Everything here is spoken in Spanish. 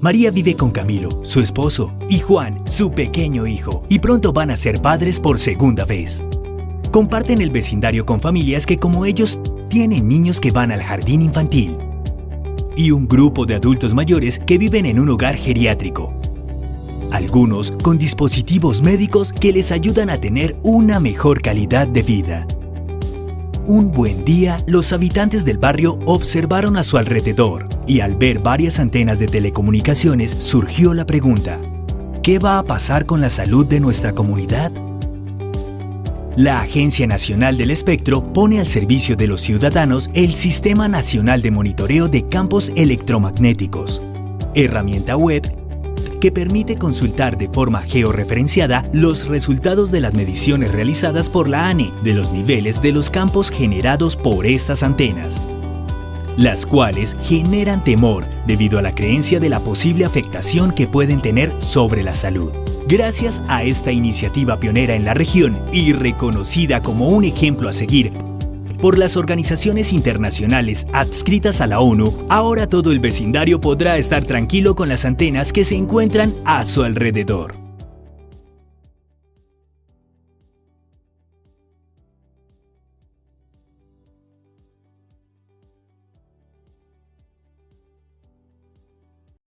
María vive con Camilo, su esposo, y Juan, su pequeño hijo, y pronto van a ser padres por segunda vez. Comparten el vecindario con familias que como ellos tienen niños que van al jardín infantil y un grupo de adultos mayores que viven en un hogar geriátrico. Algunos con dispositivos médicos que les ayudan a tener una mejor calidad de vida. Un buen día, los habitantes del barrio observaron a su alrededor y al ver varias antenas de telecomunicaciones surgió la pregunta, ¿qué va a pasar con la salud de nuestra comunidad? La Agencia Nacional del Espectro pone al servicio de los ciudadanos el Sistema Nacional de Monitoreo de Campos Electromagnéticos, herramienta web que permite consultar de forma georreferenciada los resultados de las mediciones realizadas por la ANE de los niveles de los campos generados por estas antenas, las cuales generan temor debido a la creencia de la posible afectación que pueden tener sobre la salud. Gracias a esta iniciativa pionera en la región y reconocida como un ejemplo a seguir por las organizaciones internacionales adscritas a la ONU, ahora todo el vecindario podrá estar tranquilo con las antenas que se encuentran a su alrededor.